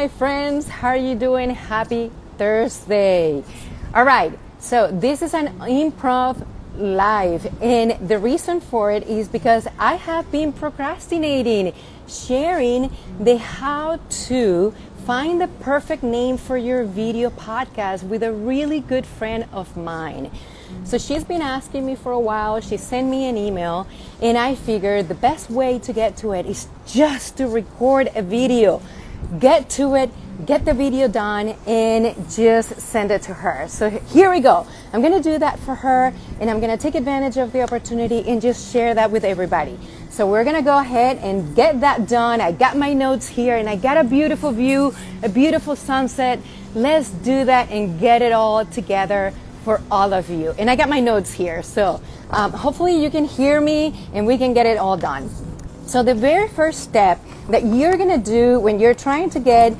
my friends. How are you doing? Happy Thursday. All right, so this is an improv live, and the reason for it is because I have been procrastinating sharing the how to find the perfect name for your video podcast with a really good friend of mine. So she's been asking me for a while. She sent me an email, and I figured the best way to get to it is just to record a video. Get to it, get the video done, and just send it to her. So here we go. I'm gonna do that for her, and I'm gonna take advantage of the opportunity and just share that with everybody. So we're gonna go ahead and get that done. I got my notes here, and I got a beautiful view, a beautiful sunset. Let's do that and get it all together for all of you. And I got my notes here, so um, hopefully you can hear me and we can get it all done. So the very first step that you're gonna do when you're trying to get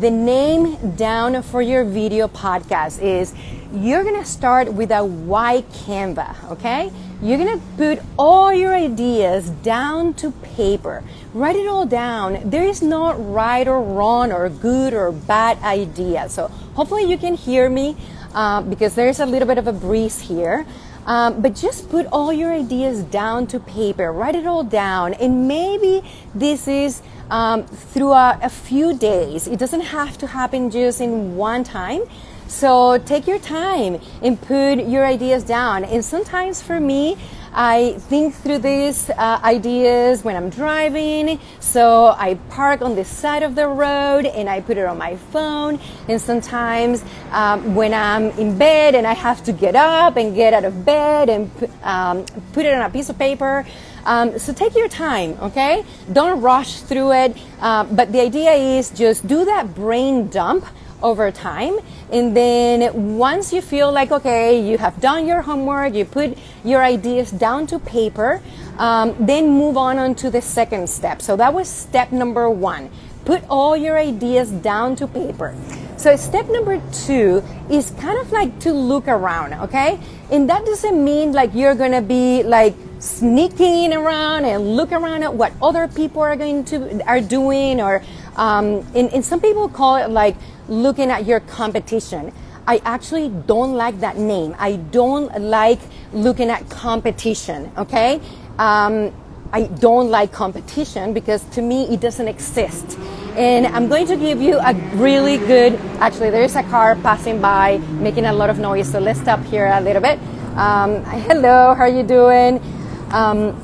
the name down for your video podcast is you're gonna start with a white Canva, okay? You're gonna put all your ideas down to paper. Write it all down. There is no right or wrong or good or bad idea. So hopefully you can hear me uh, because there's a little bit of a breeze here. Um, but just put all your ideas down to paper, write it all down, and maybe this is um, a few days. It doesn't have to happen just in one time. So take your time and put your ideas down. And sometimes for me, I think through these uh, ideas when I'm driving. So I park on the side of the road and I put it on my phone. And sometimes um, when I'm in bed and I have to get up and get out of bed and um, put it on a piece of paper. Um, so take your time, okay? Don't rush through it. Uh, but the idea is just do that brain dump over time. And then once you feel like, okay, you have done your homework, you put your ideas down to paper, um, then move on, on to the second step. So that was step number one. Put all your ideas down to paper. So step number two is kind of like to look around, okay? And that doesn't mean like you're gonna be like sneaking around and look around at what other people are going to are doing or um, and, and some people call it like looking at your competition. I actually don't like that name. I don't like looking at competition, okay? Um, I don't like competition because to me it doesn't exist. And I'm going to give you a really good, actually, there is a car passing by making a lot of noise, so let's stop here a little bit. Um, hello, how are you doing? Um,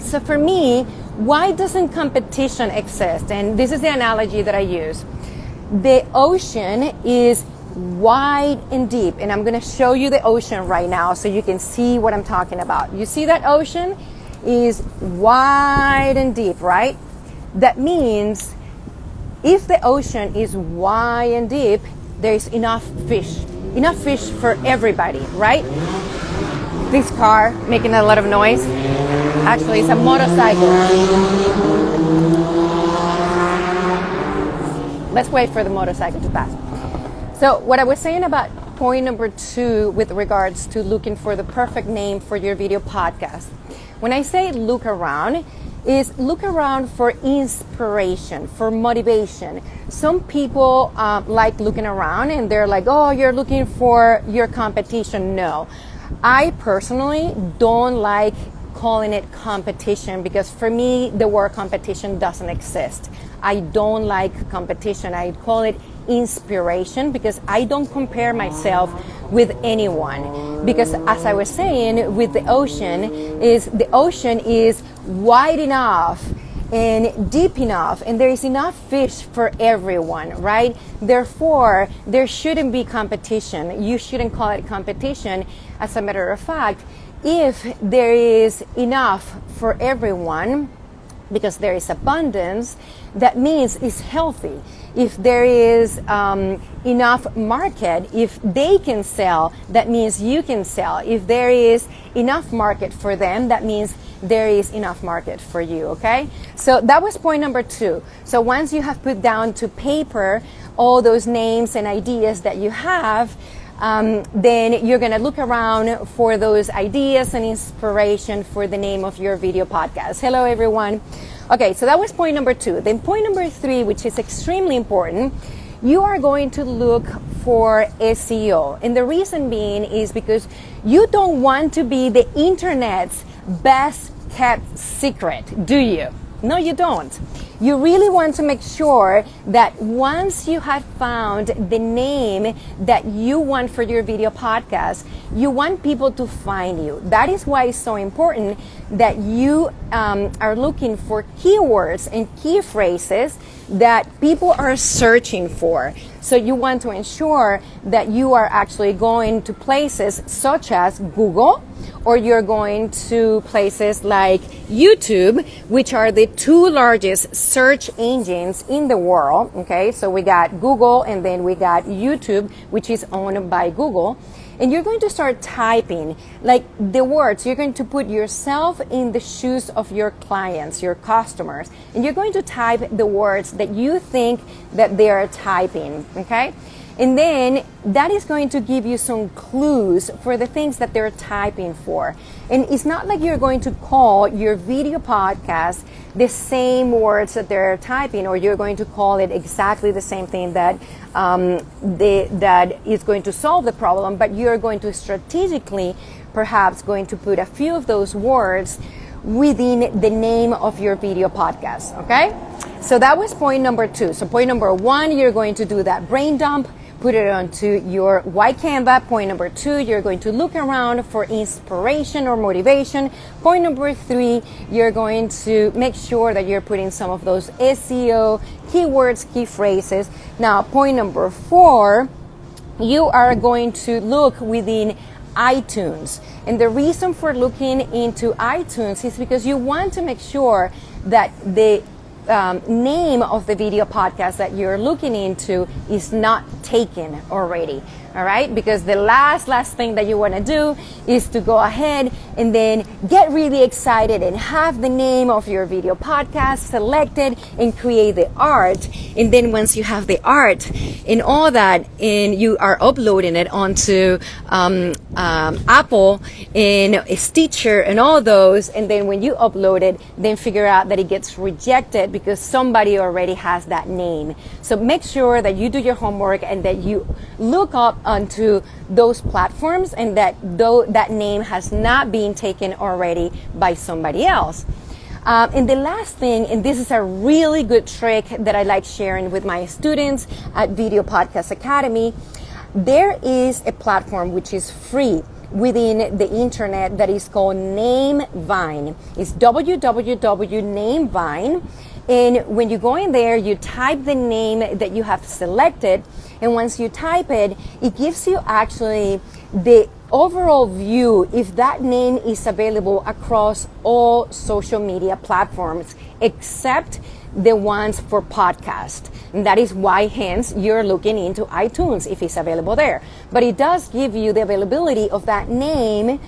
so for me, why doesn't competition exist? And this is the analogy that I use. The ocean is wide and deep, and I'm going to show you the ocean right now so you can see what I'm talking about. You see that ocean is wide and deep, right? That means if the ocean is wide and deep, there's enough fish, enough fish for everybody, right? This car making a lot of noise. Actually, it's a motorcycle. Let's wait for the motorcycle to pass. So, what I was saying about point number two with regards to looking for the perfect name for your video podcast. When I say look around, is look around for inspiration, for motivation. Some people um, like looking around and they're like, oh, you're looking for your competition. No. I personally don't like calling it competition because for me, the word competition doesn't exist. I don't like competition. I call it inspiration because I don't compare myself with anyone. Because as I was saying, with the ocean, is the ocean is wide enough and deep enough and there is enough fish for everyone right therefore there shouldn't be competition you shouldn't call it competition as a matter of fact if there is enough for everyone because there is abundance, that means it's healthy. If there is um, enough market, if they can sell, that means you can sell. If there is enough market for them, that means there is enough market for you, okay? So that was point number two. So once you have put down to paper all those names and ideas that you have, um, then you're going to look around for those ideas and inspiration for the name of your video podcast. Hello, everyone. Okay, so that was point number two. Then point number three, which is extremely important, you are going to look for SEO. And the reason being is because you don't want to be the internet's best kept secret, do you? No, you don't. You really want to make sure that once you have found the name that you want for your video podcast, you want people to find you. That is why it's so important that you um, are looking for keywords and key phrases that people are searching for. So you want to ensure that you are actually going to places such as Google or you're going to places like YouTube, which are the two largest search engines in the world. Okay, so we got Google and then we got YouTube, which is owned by Google. And you're going to start typing like the words. You're going to put yourself in the shoes of your clients your customers. And you're going to type the words that you think that they are typing okay and then that is going to give you some clues for the things that they're typing for. And it's not like you're going to call your video podcast the same words that they're typing, or you're going to call it exactly the same thing that um, they, that is going to solve the problem, but you're going to strategically, perhaps, going to put a few of those words within the name of your video podcast. Okay? So that was point number two. So point number one, you're going to do that brain dump put it onto your white Canva. Point number two, you're going to look around for inspiration or motivation. Point number three, you're going to make sure that you're putting some of those SEO keywords, key phrases. Now, point number four, you are going to look within iTunes. And the reason for looking into iTunes is because you want to make sure that the um, name of the video podcast that you're looking into is not taken already all right? Because the last last thing that you want to do is to go ahead and then get really excited and have the name of your video podcast selected and create the art. And then once you have the art and all that and you are uploading it onto um, um, apple and stitcher and all those and then when you upload it then figure out that it gets rejected because somebody already has that name so make sure that you do your homework and that you look up onto those platforms and that though that name has not been taken already by somebody else. Um, and the last thing, and this is a really good trick that I like sharing with my students at Video Podcast Academy, there is a platform which is free within the internet that is called Namevine. It's www.namevine. And when you go in there, you type the name that you have selected and once you type it, it gives you actually the overall view if that name is available across all social media platforms except the ones for podcast. And that is why hence you're looking into iTunes if it's available there. But it does give you the availability of that name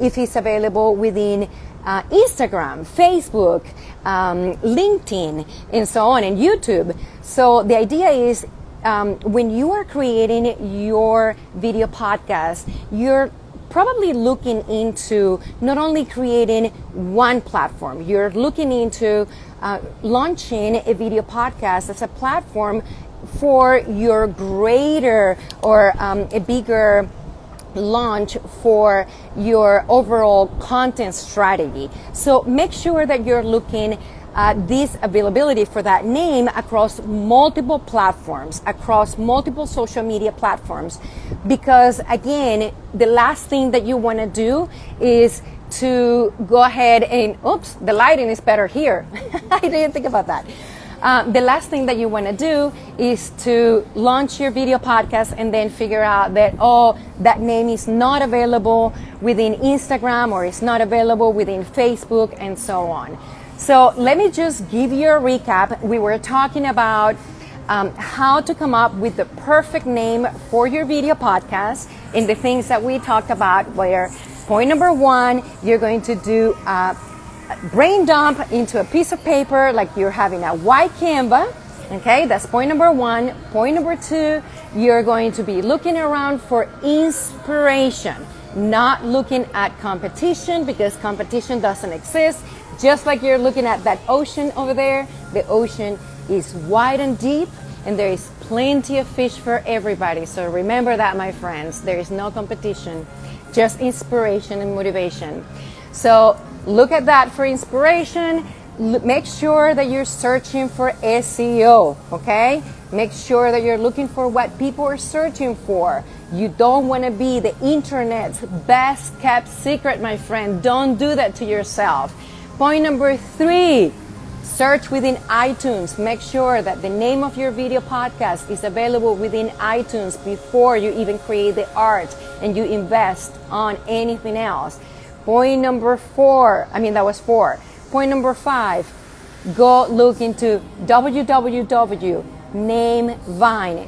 if it's available within uh, Instagram, Facebook, um, LinkedIn, and so on, and YouTube. So the idea is um, when you are creating your video podcast, you're probably looking into not only creating one platform, you're looking into uh, launching a video podcast as a platform for your greater or um, a bigger launch for your overall content strategy. So make sure that you're looking uh, this availability for that name across multiple platforms, across multiple social media platforms. Because again, the last thing that you want to do is to go ahead and, oops, the lighting is better here. I didn't think about that. Uh, the last thing that you want to do is to launch your video podcast and then figure out that, oh, that name is not available within Instagram or it's not available within Facebook and so on. So let me just give you a recap. We were talking about um, how to come up with the perfect name for your video podcast and the things that we talked about where point number one, you're going to do a brain dump into a piece of paper like you're having a white Canva. Okay, that's point number one. Point number two, you're going to be looking around for inspiration not looking at competition because competition doesn't exist. Just like you're looking at that ocean over there, the ocean is wide and deep and there is plenty of fish for everybody. So remember that, my friends. There is no competition, just inspiration and motivation. So look at that for inspiration. Make sure that you're searching for SEO, okay? Make sure that you're looking for what people are searching for. You don't want to be the internet's best kept secret, my friend. Don't do that to yourself. Point number three Search within iTunes. Make sure that the name of your video podcast is available within iTunes before you even create the art and you invest on anything else. Point number four, I mean, that was four. Point number five, go look into www.namevine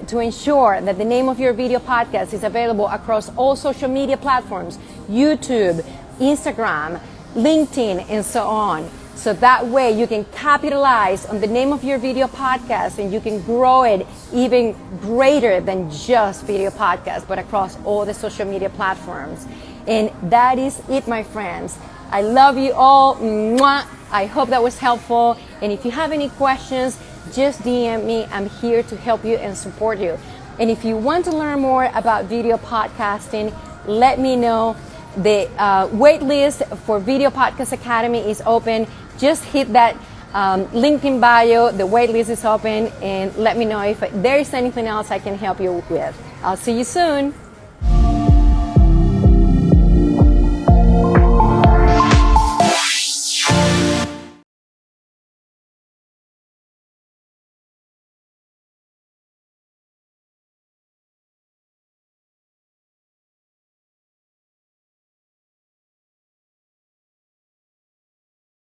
to ensure that the name of your video podcast is available across all social media platforms YouTube, Instagram, LinkedIn, and so on. So that way you can capitalize on the name of your video podcast and you can grow it even greater than just video podcast, but across all the social media platforms. And that is it, my friends. I love you all. Mwah. I hope that was helpful. And if you have any questions, just DM me. I'm here to help you and support you. And if you want to learn more about video podcasting, let me know. The uh, wait list for Video Podcast Academy is open just hit that um, link in bio. The waitlist is open, and let me know if there is anything else I can help you with. I'll see you soon.